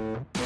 Thank you.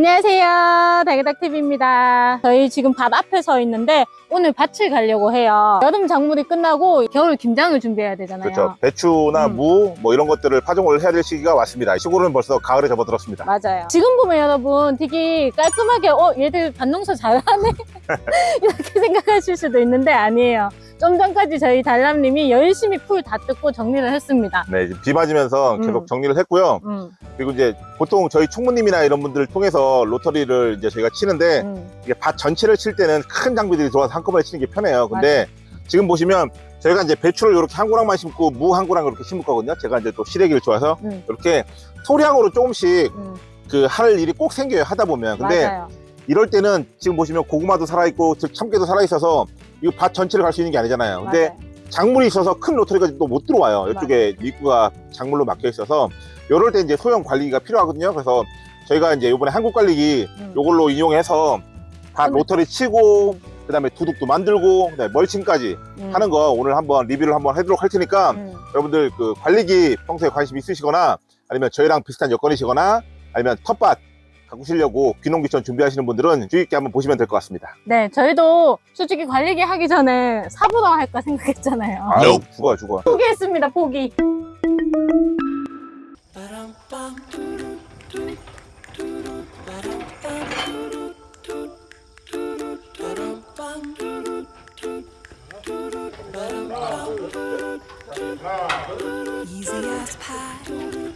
안녕하세요. 달그닥TV입니다. 저희 지금 밭 앞에 서 있는데 오늘 밭을 가려고 해요. 여름 작물이 끝나고 겨울 김장을 준비해야 되잖아요. 그렇죠. 배추나 음. 무, 뭐 이런 것들을 파종을 해야 될 시기가 왔습니다. 시골은 벌써 가을에 접어들었습니다. 맞아요. 지금 보면 여러분 되게 깔끔하게 어 얘들 밭농사 잘하네 이렇게 생각하실 수도 있는데 아니에요. 좀 전까지 저희 달람님이 열심히 풀 다 뜯고 정리를 했습니다. 네, 비 맞으면서 음. 계속 정리를 했고요. 음, 그리고 이제 보통 저희 총무님이나 이런 분들을 통해서 로터리를 이제 저희가 치는데 음. 이게 밭 전체를 칠 때는 큰 장비들이 들어와서 한꺼번에 치는 게 편해요. 근데 지금 보시면 저희가 이제 배추를 이렇게 한 고랑만 심고 무 한 고랑 이렇게 심을 거거든요. 제가 이제 또 시래기를 좋아해서 음, 이렇게 소량으로 조금씩 음. 그할 일이 꼭 생겨요. 하다 보면. 근데 맞아요. 이럴 때는 지금 보시면 고구마도 살아있고 참깨도 살아있어서 이거 밭 전체를 갈 수 있는 게 아니잖아요. 근데 맞아요. 작물이 있어서 큰 로터리가 또 못 들어와요. 이쪽에 입구가 작물로 막혀 있어서 이럴 때 이제 소형 관리가 필요하거든요. 그래서 저희가 이제 이번에 한국 관리기 음. 요걸로 이용해서 밭 그러면- 로터리 치고 그 다음에 두둑도 만들고 멀칭까지 음, 하는 거 오늘 한번 리뷰를 한번 해도록 할 테니까 음. 여러분들 그 관리기 평소에 관심 있으시거나 아니면 저희랑 비슷한 여건이시거나 아니면 텃밭 가꾸시려고 귀농귀촌 준비하시는 분들은 주의 있게 한번 보시면 될 것 같습니다. 네, 저희도 솔직히 관리기 하기 전에 사보다 할까 생각했잖아요. 아유 죽어요 죽어. 포기했습니다, 포기. Easy as pie,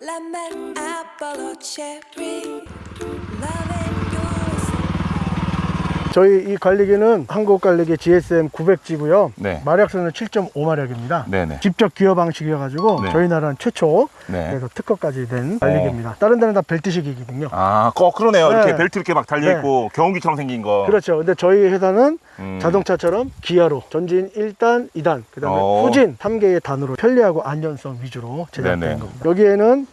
Lemon, apple, or cherry. Love 저희 이 관리기는 한국 관리기 GSM 900G고요. 네. 마력수는 7.5마력입니다. 네네. 직접 기어 방식이어가지고 네. 저희 나라는 최초 네. 그래서 특허까지 된 관리기입니다. 다른 데는 다 벨트식이거든요. 아, 거 그러네요. 이렇게 네. 벨트 이렇게 막 달려 있고 경운기처럼 생긴 거. 그렇죠. 근데 저희 회사는 음. 자동차처럼 기어로 전진 1단, 2단, 그 다음에 어. 후진 3개의 단으로 편리하고 안전성 위주로 제작된 네네. 겁니다. 여기에는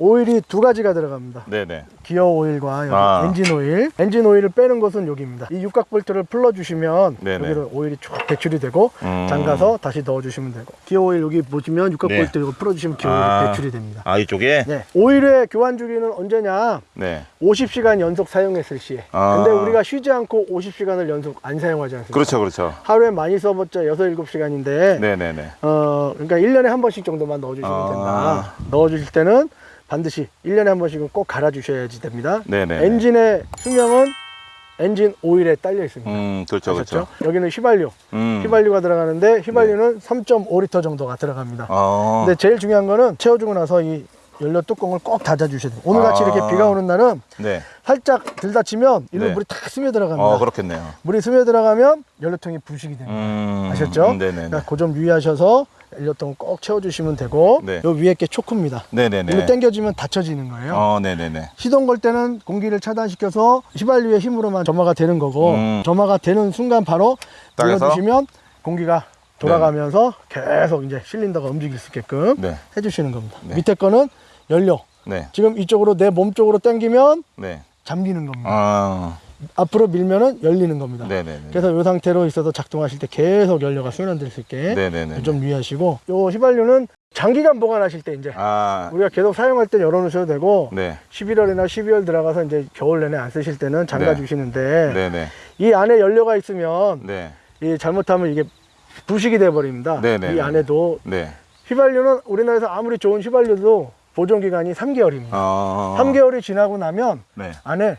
오일이 두 가지가 들어갑니다. 네네. 기어 오일과 여기 아. 엔진 오일. 엔진 오일을 빼는 것은 여기입니다. 이 육각 볼트를 풀어주시면 네네. 여기로 오일이 쭉 배출이 되고 음. 잠가서 다시 넣어주시면 되고 기어 오일 여기 보시면 육각 네. 볼트 이거 풀어주시면 기어 오일 아. 배출이 됩니다. 아 이쪽에. 네. 오일의 교환 주기는 언제냐? 네. 50시간 연속 사용했을 시에. 아. 근데 우리가 쉬지 않고 50시간을 연속 안 사용하지 않습니까? 그렇죠, 그렇죠. 하루에 많이 써봤자 6, 7시간인데 네네네. 어, 그러니까 1년에 한 번씩 정도만 넣어주시면 아. 된다. 넣어주실 때는 반드시 1년에 한 번씩은 꼭 갈아주셔야지 됩니다. 네네. 엔진의 수명은 엔진 오일에 딸려 있습니다. 음, 그렇죠, 아셨죠? 그렇죠. 여기는 휘발유, 음. 휘발유가 들어가는데 휘발유는 3.5리터 정도가 들어갑니다. 어. 근데 제일 중요한 거는 채워주고 나서 이 연료 뚜껑을 꼭 닫아주셔야 돼요. 오늘 같이 아. 이렇게 비가 오는 날은 네. 살짝 들다치면 일로 네. 물이 탁 스며 들어갑니다. 어, 그렇겠네요. 물이 스며 들어가면 연료통이 부식이 됩니다. 음. 아셨죠? 음, 네네네. 그러니까 그 점 유의하셔서 연료통 꼭 채워주시면 되고 네. 요 위에 게 초크입니다. 네네네. 이거 당겨주면 닫혀지는 거예요. 어, 네네네. 시동 걸 때는 공기를 차단시켜서 휘발유의 힘으로만 점화가 되는 거고 음. 점화가 되는 순간 바로? 눌러주시면 공기가 돌아가면서 계속 이제 실린더가 움직일 수 있게끔 네. 해주시는 겁니다. 네. 밑에 거는 연료. 네. 지금 이쪽으로 내 몸 쪽으로 당기면 네. 잠기는 겁니다. 아. 앞으로 밀면은 열리는 겁니다. 네네네. 그래서 이 상태로 있어서 작동하실 때 계속 연료가 순환될 수 있게 네네네. 좀 유의하시고 요 휘발유는 장기간 보관하실 때 이제 아. 우리가 계속 사용할 때 열어놓으셔도 되고 네. 11월이나 12월 들어가서 이제 겨울 내내 안 쓰실 때는 잠가 네. 주시는데 네네. 이 안에 연료가 있으면 네. 이 잘못하면 이게 부식이 돼 버립니다. 이 안에도 네. 휘발유는 우리나라에서 아무리 좋은 휘발유도 보존 기간이 3개월입니다. 어. 3개월이 지나고 나면 네. 안에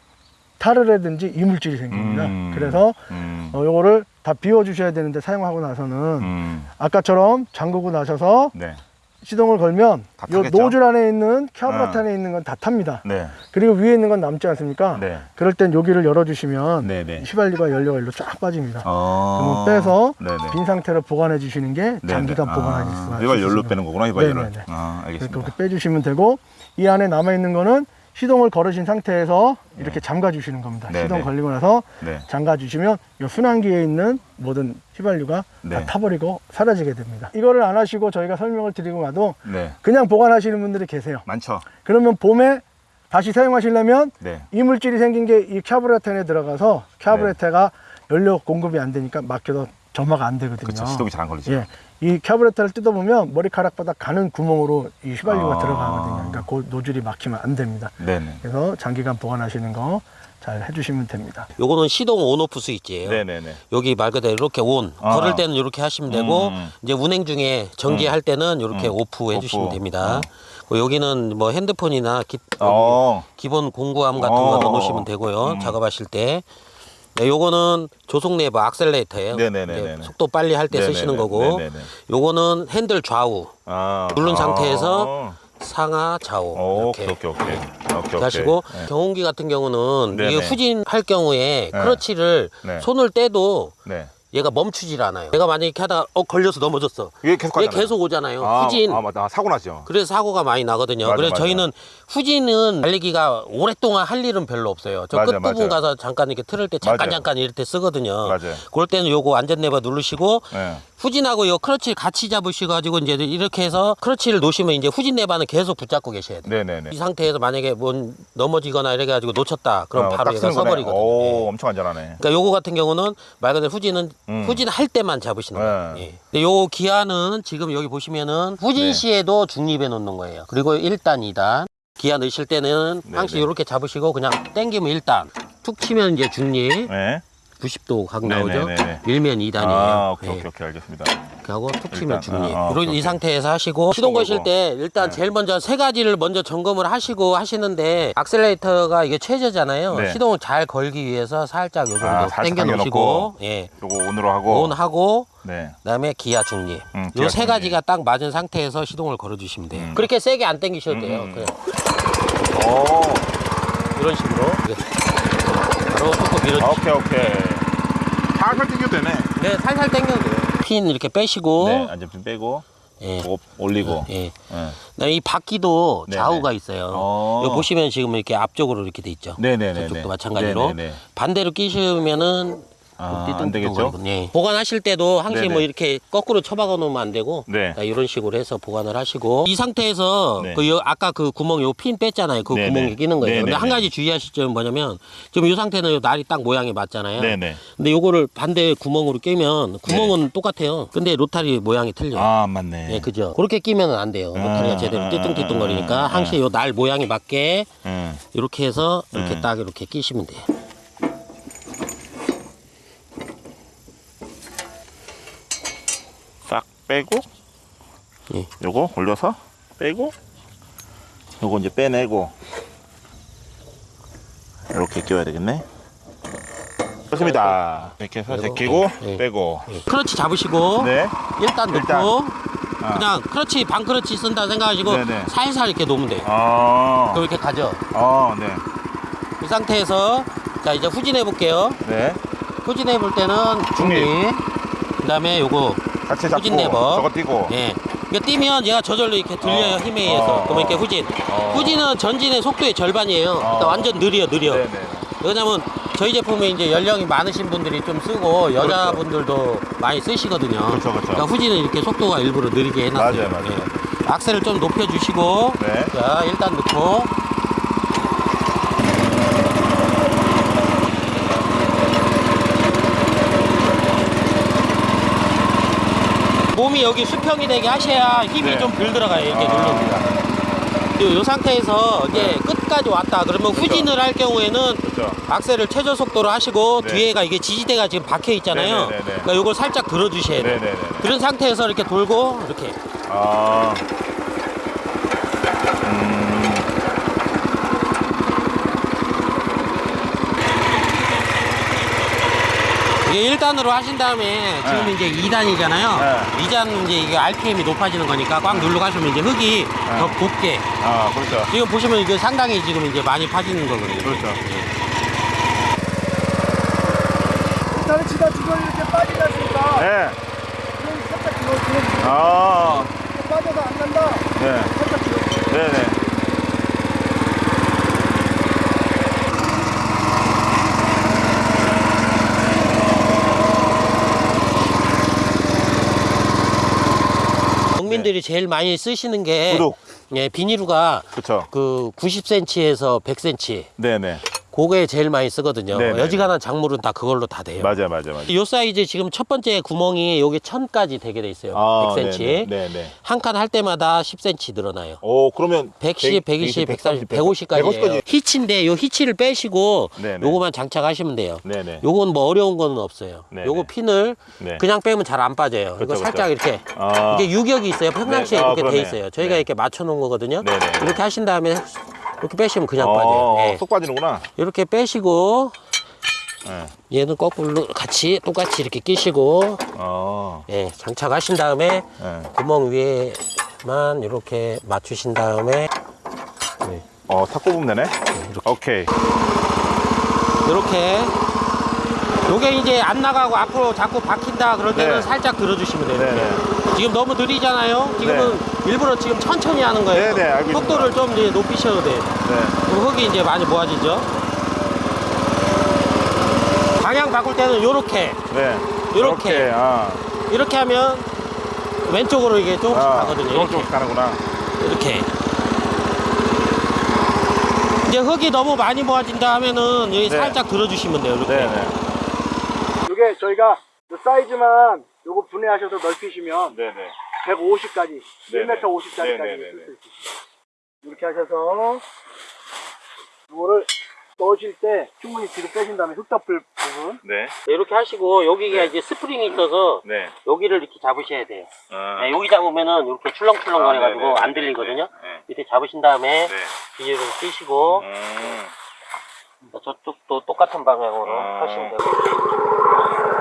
탈을라든지 이물질이 생깁니다. 음. 그래서 음. 어, 요거를 다 비워 주셔야 되는데 사용하고 나서는 음. 아까처럼 잠그고 나셔서 네. 시동을 걸면 요 타겠죠? 노즐 안에 있는 캐브라트 어. 안에 있는 건 다 탑니다. 네. 그리고 위에 있는 건 남지 않습니까? 네. 그럴 땐 여기를 열어주시면 네네. 휘발유가 연료가 일로 쫙 빠집니다. 어. 그러면 빼서 네네. 빈 상태로 보관해 주시는 게 장기간. 보관하실 아, 수가 있습니다. 빼는 거구나, 휘발유를. 아, 알겠습니다. 그렇게 빼주시면 되고 이 안에 남아 있는 거는 시동을 걸으신 상태에서 이렇게 잠가 주시는 겁니다. 네, 시동 네. 걸리고 나서 네. 잠가 주시면 이 순환기에 있는 모든 휘발유가 네. 다 타버리고 사라지게 됩니다. 이거를 안 하시고 저희가 설명을 드리고 나도 네. 그냥 보관하시는 분들이 계세요. 많죠. 그러면 봄에 다시 사용하시려면 네. 이물질이 생긴 게이 카브레텐에 들어가서 카브레테가 연료 공급이 안 되니까 막혀서 점화가 안 되거든요. 그렇죠. 시동이 잘 안 걸리죠. 예. 이 카브레터를 뜯어보면 머리카락보다 가는 구멍으로 이 휘발유가 아. 들어가거든요. 그러니까 그 노즐이 막히면 안 됩니다. 네네. 그래서 장기간 보관하시는 거 잘 해주시면 됩니다. 요거는 시동 온오프 스위치예요. 네네네. 여기 말 그대로 이렇게 온 아. 걸을 때는 이렇게 하시면 되고 음. 이제 운행 중에 전기할 때는 이렇게 음. 오프 해주시면 오프. 됩니다. 어. 그리고 여기는 뭐 핸드폰이나 기, 어. 기본 공구함 같은 어. 거 넣으시면 되고요. 음. 작업하실 때. 네, 요거는 조속 레버 악셀레이터예요. 이제 속도 빨리 할때 네네네. 쓰시는 거고. 네네네. 요거는 핸들 좌우, 아. 누른 아. 상태에서 상하 좌우 오, 이렇게. 오케이 오케이 오케이. 하시고 네. 경운기 같은 경우는. 이게 후진할 경우에 네. 크러치를 네. 손을 떼도 네. 얘가 멈추질 않아요. 내가 만약에 이렇게 하다가 어 걸려서 넘어졌어. 이게 계속 얘. 계속 오잖아요. 아, 후진. 아 맞다. 아, 사고 나죠. 그래서 사고가 많이 나거든요. 맞아, 그래서 맞아. 저희는 후진은 달리기가 오랫동안 할 일은 별로 없어요. 저 맞아, 끝부분 맞아. 가서 잠깐 이렇게 틀을 때 잠깐. 잠깐 때 쓰거든요. 맞아요. 그럴 때는 요거 안전 레버 누르시고 네. 후진하고 요 크러치를 같이 잡으셔가지고 이제 이렇게 해서 크러치를 놓으시면 이제 후진 레버는 계속 붙잡고 계셔야 돼요. 네네네. 이 상태에서 만약에 뭐 넘어지거나 이래가지고 놓쳤다. 그럼 어, 바로 딱 얘가. 서버리거든요. 오, 예. 엄청 안전하네. 그러니까 요거 같은 경우는 말 그대로 후진은 음. 후진할 때만 잡으시는 거예요. 네. 예. 근데 요 기아는 지금 여기 보시면은 후진 네. 시에도 중립해 놓는 거예요. 그리고 1단, 2단. 기아 넣으실 때는 네, 항시 네. 이렇게 잡으시고 그냥 당기면 1단. 툭 치면 이제 중립. 네. 90도 각 네, 나오죠. 네, 네, 네. 밀면 2단이에요. 아, 오케이 예. 오케이 오케이 알겠습니다. 이렇게 하고 툭 치면 일단, 중립. 아, 아, 이런 오케이, 이 오케이. 상태에서 하시고 시동 거실. 때 일단 네. 제일 먼저 세 가지를 먼저 점검을 하시고 하시는데 악셀레이터가 이게 최저잖아요. 네. 시동을 잘 걸기 위해서 살짝 요 정도 아, 살짝 당겨 놓으시고. 예. 요거 온으로 하고. 온 하고 네. 그다음에 기아 중립. 음, 기아 요세 중립. 가지가 딱 맞은 상태에서 시동을 걸어 주시면 돼요. 음. 그렇게 세게 안 당기셔도 돼요. 음. 그냥 오. 이런 식으로 예. 바로 톡톡 밀어 아, 오케이 오케이. 살살 당겨도 되네. 네, 살살 당겨도 돼요. 핀 이렇게 빼시고 네. 안전핀 빼고. 예. 올리고. 예. 네. 그다음에 이 바퀴도 네네. 좌우가 있어요. 어. 이거 보시면 지금 이렇게 앞쪽으로 이렇게 돼 있죠. 네네네. 저쪽도 마찬가지로 네네네. 반대로 끼시면은 아, 띠뚱띠뚱 안 되겠죠? 예. 보관하실 때도 항시 네네. 뭐 이렇게 거꾸로 쳐박아 놓으면 안 되고 네. 자, 이런 식으로 해서 보관을 하시고 이 상태에서 네. 그 요- 아까 그 구멍 요 핀 뺐잖아요. 그 네네. 구멍에 끼는 거예요. 근데 네네네. 한 가지 주의하실 점은 뭐냐면 지금 이 상태는 요 날이 딱 모양이 맞잖아요. 네네. 근데 요거를 반대 구멍으로 끼면 구멍은 똑같아요. 근데 로타리 모양이 틀려요. 아, 맞네. 예, 그죠. 그렇게 끼면 안 돼요. 로타리가 아, 제대로 아, 띠뚱띠뚱 아, 거리니까 아, 항시 요 날 모양에 맞게 응. 이렇게 해서 이렇게 음. 딱 이렇게 끼시면 돼요. 빼고. 예. 요거 올려서 빼고. 요거 이제 빼내고. 이렇게 끼워야 되겠네. 좋습니다. 이렇게 해서 제끼고 예. 빼고. 크러치 잡으시고 네. 일단 넣고 일단. 아. 그냥 크러치 반 크러치 쓴다 생각하시고 네네. 살살 이렇게 놓으면 돼요. 아. 그럼 이렇게 가죠. 아, 네. 이 상태에서 자 이제 후진해 볼게요. 네. 후진해 볼 때는 중립. 그다음에 요거 같이 잡고 후진 레버. 저거 띄고. 예. 이거 뛰면 얘가 저절로 이렇게 들려요 어. 힘에 의해서. 어. 그러면 이렇게 후진. 어. 후진은 전진의 속도의 절반이에요. 그러니까 어. 완전 느려 느려. 네, 네. 왜냐면 저희 제품에 이제 연령이 많으신 분들이 좀 쓰고 여자분들도 많이 쓰시거든요. 그렇죠, 그렇죠. 러니까 후진은 이렇게 속도가 일부러 느리게 해놨어요. 맞아요, 맞아요. 예. 악셀을 좀 높여주시고 네. 자 일단 넣고 몸이 여기 수평이 되게 하셔야 힘이 네. 좀덜 들어가요. 이렇게 아. 누르면. 이, 이 상태에서 이제 끝까지 왔다 그러면 그렇죠. 후진을 할 경우에는 그렇죠. 악셀을 최저 속도로 하시고 네. 뒤에가 이게 지지대가 지금 박혀 있잖아요. 네네네네. 그러니까 이걸 살짝 들어주셔야 돼요. 네네네. 그런 상태에서 이렇게 돌고 이렇게 아. 이게 1단으로 하신 다음에 지금 네. 이제 2단이잖아요. 네. 2단 이제 이게 RPM이 높아지는 거니까 꽉 누르고 하시면 이제 흙이 더 곱게 아, 그렇죠. 지금 보시면 이게 상당히 지금 이제 많이 파지는 거거든요. 그렇죠. 일단은 치다 주변이 이렇게 빠지지 않습니까? 네. 그럼 살짝 들어, 들어, 아. 빠져서 안 간다. 네. 살짝 들어. 네네. 농민들이 제일 많이 쓰시는 게 구독. 예, 비닐루가 그렇죠. 그 90cm에서 100cm 네네. 그게 제일 많이 쓰거든요. 네네. 여지간한 작물은 다 그걸로 다 돼요. 맞아요, 맞아요, 맞아요. 요 사이즈 지금 첫 번째 구멍이 여기 1000까지 되게 돼 있어요. 아, 100cm. 네네. 네네. 한칸 할 때마다 10cm 늘어나요. 오, 그러면 110, 120, 130, 150까지. 150까지. 히치인데 요 히치를 빼시고 네네. 요거만 장착하시면 돼요. 네네. 요건 뭐 어려운 거는 없어요. 네네. 요거 핀을 네. 그냥 빼면 잘 안 빠져요. 그렇죠, 이거 살짝 이렇게 아. 이게 유격이 있어요. 평상시에 네. 아, 이렇게 돼 그러네. 있어요. 저희가 네. 이렇게 맞춰 놓은 거거든요. 네네. 이렇게 하신 다음에 이렇게 빼시면 그냥 어, 빠져요. 예. 쏙 빠지는구나. 이렇게 빼시고 네. 얘는 거꾸로 같이 똑같이 이렇게 끼시고 어. 예, 장착하신 다음에 네. 구멍 위에만 이렇게 맞추신 다음에 네, 어, 탁 뽑으면 되네. 오케이. 이렇게 요게 이제 안 나가고 앞으로 자꾸 박힌다 그럴 때는 네. 살짝 들어주시면 돼요. 이렇게. 네네. 지금 너무 느리잖아요. 지금은 일부러 지금 천천히 하는 거예요. 네네, 알겠습니다. 속도를 좀 이제 높이셔도 돼요. 네. 그럼 흙이 이제 많이 모아지죠. 방향 바꿀 때는 요렇게 네. 요렇게. 이렇게, 아. 이렇게 하면 왼쪽으로 이게 조금씩 아, 가거든요. 이렇게. 조금씩 가는구나. 이렇게. 이제 흙이 너무 많이 모아진다 하면은 여기 네. 살짝 들어주시면 돼요. 이렇게. 네네. 이게 저희가 요 사이즈만 요거 분해하셔서 넓히시면 네네. 150까지, 네네. 1m 50짜리까지 네네네네. 쓸수 있으시죠. 이렇게 하셔서 요거를 넣으실 때 충분히 뒤로 빼신 다음에 흙 덮을 부분 네. 이렇게 하시고 여기가 이제 스프링이 있어서 네. 여기를 이렇게 잡으셔야 돼요. 아. 네, 여기 잡으면은 이렇게 출렁출렁 아, 거려 가지고 네네. 안 들리거든요. 네. 밑에 잡으신 다음에 네. 비닐을 끼시고 음. 저쪽도 똑같은 방향으로 아. 하시면 되고.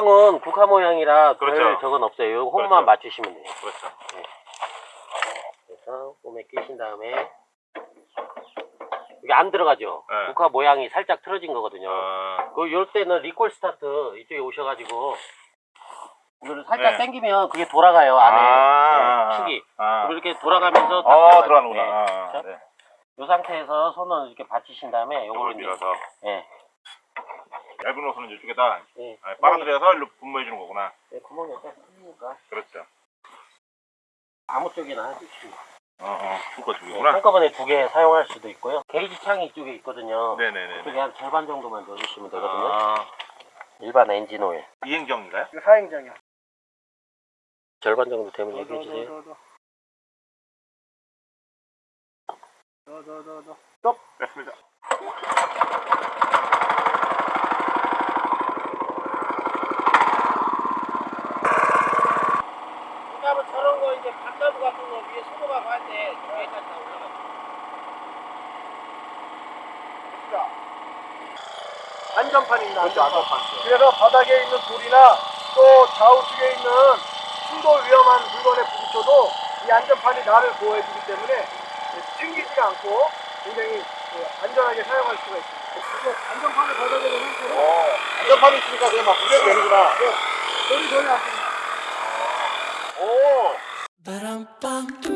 모양은 국화 모양이라 별 그렇죠. 적은 없어요. 요 홈만 그렇죠. 맞추시면 돼요. 그렇죠. 그래서 홈에 끼신 다음에 이게 안 들어가죠. 네. 국화 모양이 살짝 틀어진 거거든요. 아. 그 이럴 때는 recoil start 이쪽에 오셔가지고 이거를 살짝 네. 당기면 그게 돌아가요 안에 아. 네, 축이 아. 이렇게 돌아가면서 들어가요. 들어가는구나. 네. 아, 그렇죠? 네. 이 상태에서 손을 이렇게 받치신 다음에 요걸 이제 밀어서 예, 얇은 옷은 이쪽에다 예. 아, 빨아들여서 일로 분무해 주는 거구나. 네, 구멍이 약간 뚫리니까 그렇죠. 아무 쪽이나 해주시면 어, 어. 줄거 네, 주구나. 한꺼번에 두 개 사용할 수도 있고요 게이지 창이 이쪽에 있거든요 네네네. 이쪽에 한 절반 정도만 넣어주시면 되거든요 아. 일반 엔진 오일 이행정인가요? 이거 사행장이야. 절반 정도 되면 더, 얘기해 더, 주세요 더, 더, 더, 더, 더, 더. 스톱. 됐습니다. 그다음에 저런 거 이제 반나무 같은 거 위에 소금하고 할때 여기까지 다 올라가요. 안전판입니다. 안전판. 그래서 바닥에 있는 돌이나 또 좌우측에 있는 충돌 위험한 물건에 부딪혀도 이 안전판이 나를 보호해주기 때문에 튕기지가 않고 굉장히 그 안전하게 사용할 수가 있습니다. 안전판을 바닥에 놓은 상태로 어. 안전판이 있으니까 그냥 막 문대로 되는구나. 돌이 전혀 안 튕깁니다. 오. bum.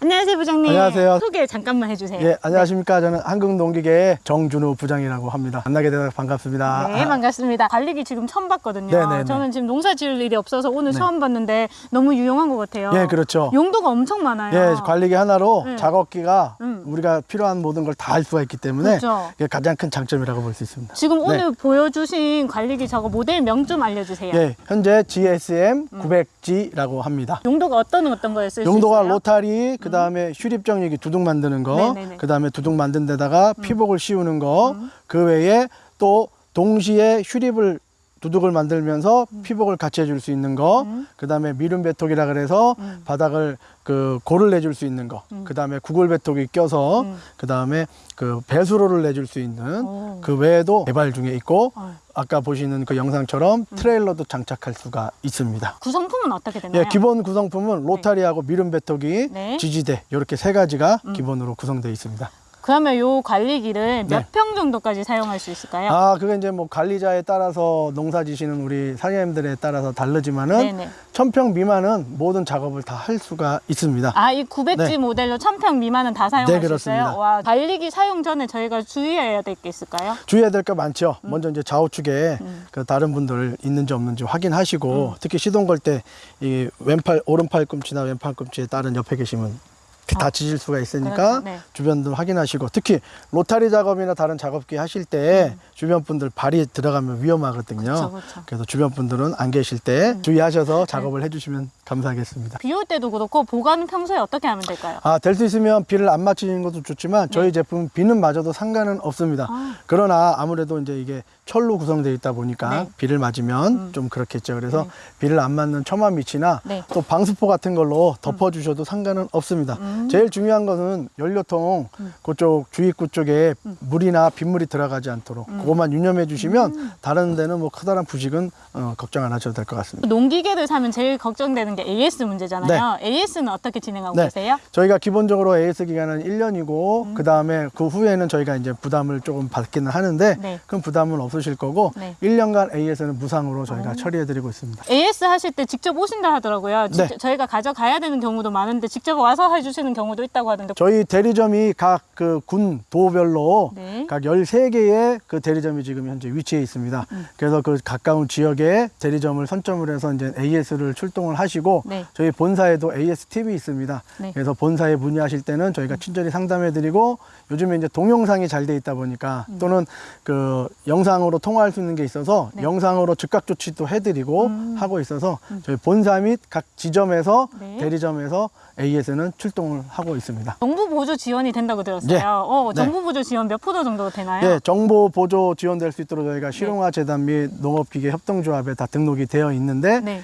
안녕하세요 부장님. 안녕하세요. 소개 잠깐만 해주세요. 예, 안녕하십니까. 저는 한국농기계의 정준호 부장이라고 합니다. 만나게 되서 반갑습니다. 네, 반갑습니다. 관리기 지금 처음 봤거든요. 네네네. 저는 지금 농사 지을 일이 없어서 오늘 처음 봤는데 너무 유용한 것 같아요. 예, 그렇죠. 용도가 엄청 많아요. 예, 관리기 하나로 네. 작업기가 음. 우리가 필요한 모든 걸 다 할 수가 있기 때문에 그렇죠. 이게 가장 큰 장점이라고 볼 수 있습니다. 지금 네. 오늘 보여주신 관리기 저거 모델 명 좀 알려주세요. 예, 현재 GSM 900G라고 합니다. 용도가 어떤 어떤 거에 쓸 수 있어요? 용도가 로타리, 그 다음에 그다음에 휴립 정리기 두둑 만드는 거, 네네네. 그다음에 두둑 만든 데다가 피복을 씌우는 거, 그 외에 또 동시에 휴립을 두둑을 만들면서 피복을 같이 해줄 수 있는 거, 음. 그 다음에 미름 배톡이라 그래서 음. 바닥을 그 골을 내줄 수 있는 거, 음. 그 다음에 구글 배톡이 껴서 음. 그다음에 그 배수로를 내줄 수 있는 오. 그 외에도 개발 중에 있고 어. 아까 보시는 그 영상처럼 음. 트레일러도 장착할 수가 있습니다. 구성품은 어떻게 되나요? 예, 기본 구성품은 로타리하고 미름 배톡이 네. 지지대 이렇게 세 가지가 음. 기본으로 구성되어 있습니다. 그러면 요 관리기를 몇 네. 평 정도까지 사용할 수 있을까요? 아, 그게 이제 뭐 관리자에 따라서 농사 지시는 우리 사장님들에 따라서 다르지만은 네네. 천평 미만은 모든 작업을 다 할 수가 있습니다. 아, 이 900G 네. 모델로 1000평 미만은 다 사용할 네, 수 그렇습니다. 있어요? 와, 관리기 사용 전에 저희가 주의해야 될 게 있을까요? 주의해야 될거 많죠. 먼저 이제 좌우측에 음. 그 다른 분들 있는지 없는지 확인하시고 특히 시동 걸 때 이 왼팔 오른팔 꿈치나 왼팔 꿈치에 다른 옆에 계시면 다치실 수가 있으니까 그렇죠. 네. 주변들 확인하시고 특히 로타리 작업이나 다른 작업기 하실 때 주변 분들 발이 들어가면 위험하거든요. 음. 그렇죠, 그렇죠. 그래서 주변 분들은 안 계실 때 주의하셔서 작업을 해주시면 감사하겠습니다. 비 올 때도 그렇고 보관은 평소에 어떻게 하면 될까요? 아, 될 수 있으면 비를 안 맞추는 것도 좋지만 저희 제품 비는 맞아도 상관은 없습니다. 네. 아. 그러나 아무래도 이제 이게 철로 구성되어 있다 보니까 네. 음. 비를 맞으면 좀 그렇겠죠. 그래서 네. 비를 안 맞는 처마 밑이나 네. 또 방수포 같은 걸로 덮어 주셔도 상관은 없습니다. 음. 제일 중요한 것은 연료통 그쪽 주입구 쪽에 물이나 빗물이 들어가지 않도록 음. 그것만 유념해 주시면 다른 데는 뭐 커다란 부식은 어, 걱정 안 하셔도 될 것 같습니다. 농기계를 사면 제일 걱정되는 게 AS 문제잖아요. AS는 어떻게 진행하고 네. 계세요? 저희가 기본적으로 AS 기간은 1년이고 음. 그 다음에 그 후에는 저희가 이제 부담을 조금 받기는 하는데 네. 그럼 부담은 없으실 거고 네. 1년간 AS는 무상으로 저희가 처리해 드리고 있습니다. AS 하실 때 직접 오신다 하더라고요. 네. 저희가 가져가야 되는 경우도 많은데 직접 와서 해 주시는 경우도 있다고 하던데 저희 대리점이 각 그 군 도별로 네. 각 13개의 그 대리점이 지금 현재 위치해 있습니다. 음. 그래서 그 가까운 지역에 대리점을 선점을 해서 이제 AS를 출동을 하시고 네. 저희 본사에도 AS 팁이 있습니다. 네. 그래서 본사에 문의하실 때는 저희가 친절히 상담해 드리고 요즘에 이제 동영상이 잘 돼 있다 보니까 또는 그 영상으로 통화할 수 있는 게 있어서 음. 네. 영상으로 즉각 조치도 해 드리고 음. 하고 있어서 저희 본사 및 각 지점에서 네. 대리점에서 AS는 출동을 하고 있습니다. 정부 보조 지원이 된다고 들었어요. 네. 어, 네. 정부 보조 지원 몇 프로 정도 되나요? 예, 정보 보조 지원될 수 있도록 저희가 네. 실용화 재단 및 농업기계 협동조합에 다 등록이 되어 있는데 네.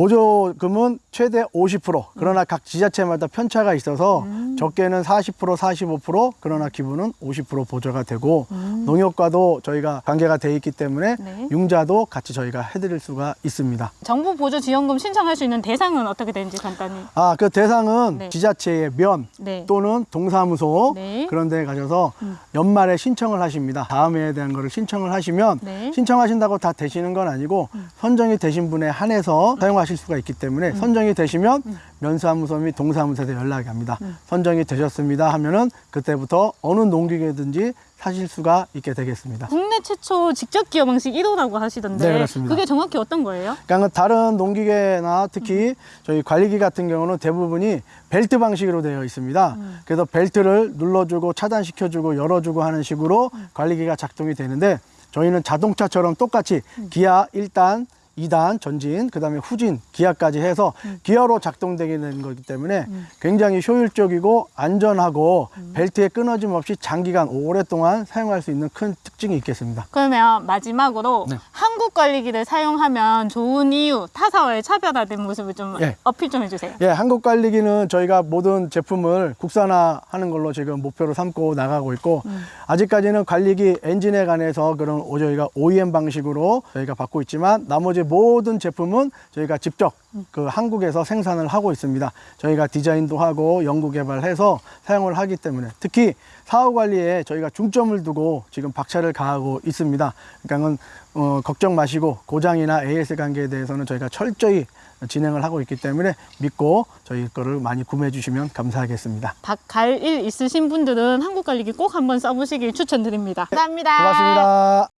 보조금은 최대 50% 그러나 각 지자체마다 편차가 있어서 음. 적게는 40% 45% 그러나 기부는 50% 보조가 되고 농협과도 저희가 관계가 돼 있기 때문에 음. 네. 융자도 같이 저희가 해드릴 수가 있습니다. 정부 보조 지원금 신청할 수 있는 대상은 어떻게 되는지 간단히. 아, 그 대상은 네. 지자체의 면 네. 또는 동사무소 네. 그런 데 가셔서 음. 연말에 신청을 하십니다. 다음 해에 대한 거를 신청을 하시면 네. 음. 신청하신다고 다 되시는 건 아니고 선정이 되신 분에 한해서 사용하 실 수가 있기 때문에 선정이 되시면 면사무소 및 동사무소에 연락이 갑니다. 음. 선정이 되셨습니다 하면은 그때부터 어느 농기계든지 사실 수가 있게 되겠습니다. 국내 최초 직접 기어 방식 1호라고 하시던데 네, 그렇습니다. 그게 정확히 어떤 거예요? 그러니까 다른 농기계나 특히 저희 관리기 같은 경우는 대부분이 벨트 방식으로 되어 있습니다. 그래서 벨트를 눌러주고 차단시켜주고 열어주고 하는 식으로 관리기가 작동이 되는데 저희는 자동차처럼 똑같이 기아 1단, 2단 전진, 그 다음에 후진, 기아까지 해서 기어로 작동되게 되는 거기 때문에 굉장히 효율적이고 안전하고 벨트에 끊어짐 없이 장기간 오랫동안 사용할 수 있는 큰 특징이 있겠습니다. 그러면 마지막으로 네. 한국 관리기를 사용하면 좋은 이유, 타사와의 차별화된 모습을 좀 예. 어필 좀 해주세요. 예, 한국 관리기는 저희가 모든 제품을 국산화하는 걸로 지금 목표로 삼고 나가고 있고 아직까지는 관리기 엔진에 관해서 그런 오- 저희가 OEM 방식으로 저희가 받고 있지만 나머지 모든 제품은 저희가 직접 그 한국에서 생산을 하고 있습니다. 저희가 디자인도 하고 연구 개발해서 사용을 하기 때문에 특히 사후 관리에 저희가 중점을 두고 지금 박차를 가하고 있습니다. 그러니까는 어, 걱정 마시고 고장이나 AS 관계에 대해서는 저희가 철저히 진행을 하고 있기 때문에 믿고 저희 거를 많이 구매해 주시면 감사하겠습니다. 닭갈 일 있으신 분들은 한국 관리기 꼭 한번 써보시길 추천드립니다. 감사합니다. 고맙습니다.